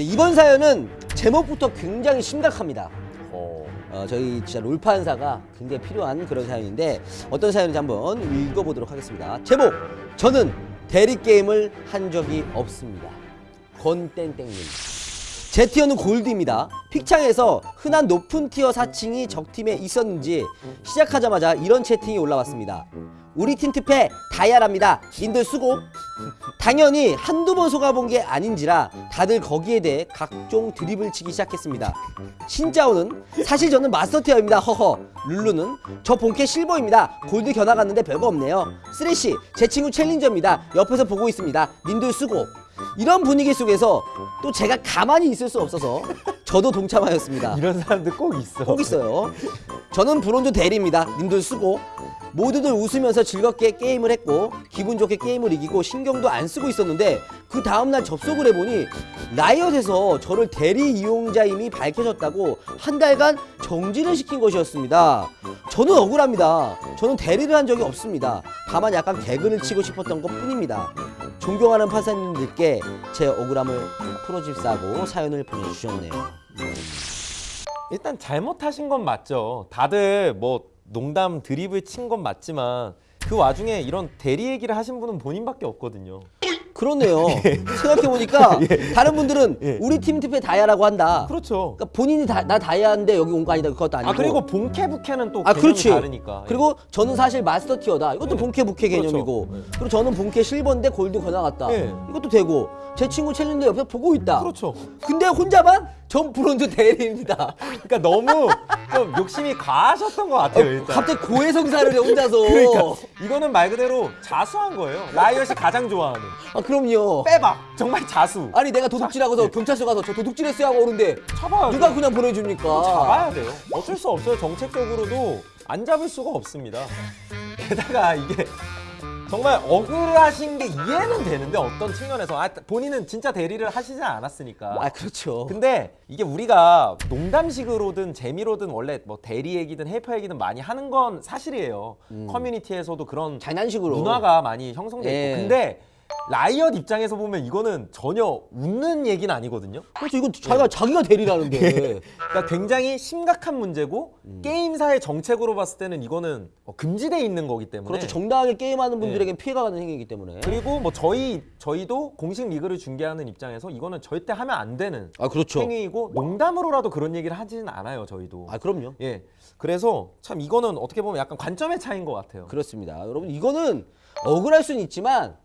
네, 이번 사연은 제목부터 굉장히 심각합니다. 어. 어, 저희 진짜 롤판사가 굉장히 필요한 그런 사연인데 어떤 사연인지 한번 읽어보도록 하겠습니다. 제목 저는 대리 게임을 한 적이 없습니다. 권땡땡님 제 티어는 골드입니다. 픽창에서 흔한 높은 티어 사칭이 적팀에 있었는지 시작하자마자 이런 채팅이 올라왔습니다. 우리 팀 특패 다이아랍니다. 님들 수고. 당연히 한두 번 속아본 게 아닌지라 다들 거기에 대해 각종 드립을 치기 시작했습니다. 신짜오는 사실 저는 마스터 티어입니다. 허허. 룰루는 저 본캐 실버입니다. 골드 견학 갔는데 별거 없네요. 쓰레쉬 제 친구 챌린저입니다. 옆에서 보고 있습니다. 님들 수고. 이런 분위기 속에서 또 제가 가만히 있을 수 없어서 저도 동참하였습니다. 이런 사람들 꼭 있어. 꼭 있어요. 저는 브론즈 대리입니다. 님들 수고. 모두들 웃으면서 즐겁게 게임을 했고 기분 좋게 게임을 이기고 신경도 안 쓰고 있었는데 그 다음날 접속을 해보니 라이엇에서 저를 대리 이용자임이 밝혀졌다고 한 달간 정지를 시킨 것이었습니다. 저는 억울합니다. 저는 대리를 한 적이 없습니다. 다만 약간 개그를 치고 싶었던 것 뿐입니다. 존경하는 판사님들께 제 억울함을 풀어집사고 사연을 보내주셨네요. 일단 잘못하신 건 맞죠. 다들 뭐 농담 드립을 친 건 맞지만 그 와중에 이런 대리 얘기를 하신 분은 본인밖에 없거든요. 그렇네요. 생각해보니까 다른 분들은 예. 우리 팀 특패 다이아라고 한다. 그렇죠. 그러니까 본인이 다, 나 다이아인데 여기 온 거 아니다. 그것도 아니고. 아 그리고 본캐 부캐는 또 아, 개념이 그렇지. 다르니까. 예. 그리고 저는 사실 마스터 티어다. 이것도 네. 본캐 부캐 그렇죠. 개념이고. 네. 그리고 저는 본캐 실버인데 골드 권나갔다. 네. 이것도 되고. 제 친구 챌린저 옆에 보고 있다. 그렇죠. 근데 혼자만 전 브론즈 대리입니다. 그러니까 너무 좀 욕심이 과하셨던 것 같아요. 일단. 갑자기 고해성사를 해 혼자서. 그러니까 이거는 말 그대로 자수한 거예요. 라이엇이 가장 좋아하는 아 그럼요. 빼박 정말 자수. 아니 내가 도둑질하고서 경찰서 가서 저 도둑질했어요 하고 오는데 잡아야 누가 그냥 보내줍니까? 잡아야 돼요. 어쩔 수 없어요. 정책적으로도 안 잡을 수가 없습니다. 게다가 이게 정말 억울하신 게 이해는 되는데 어떤 측면에서 아, 본인은 진짜 대리를 하시지 않았으니까. 아 그렇죠. 근데 이게 우리가 농담식으로든 재미로든 원래 뭐 대리 얘기든 helper 얘기든 많이 하는 건 사실이에요. 커뮤니티에서도 그런 장난식으로. 문화가 많이 형성돼 있고. 예. 근데 라이엇 입장에서 보면 이거는 전혀 웃는 얘기는 아니거든요. 그렇죠. 이건 자기가 자기가 대리라는데. 그러니까 굉장히 심각한 문제고 음. 게임사의 정책으로 봤을 때는 이거는 어, 금지돼 있는 거기 때문에 그렇죠. 정당하게 게임하는 분들에겐 피해가 가는 행위이기 때문에. 그리고 뭐 저희 저희도 공식 리그를 중계하는 입장에서 이거는 절대 하면 안 되는 아 그렇죠. 행위이고 농담으로라도 그런 얘기를 하지는 않아요 저희도 아 그럼요. 예 그래서 참 이거는 어떻게 보면 약간 관점의 차이인 것 같아요 그렇습니다. 여러분 이거는 억울할 수는 있지만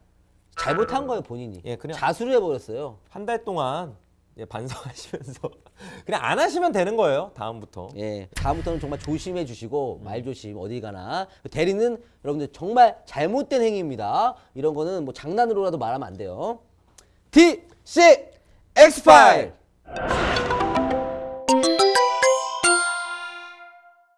잘못한 거예요 본인이. 예, 그냥- 자수를 해버렸어요. 한 달 동안 예, 반성하시면서 그냥 안 하시면 되는 거예요 다음부터 예, 다음부터는 정말 조심해 주시고 말 조심 어디 가나 대리는 여러분들 정말 잘못된 행위입니다. 이런 거는 뭐 장난으로라도 말하면 안 돼요. D C X 파일.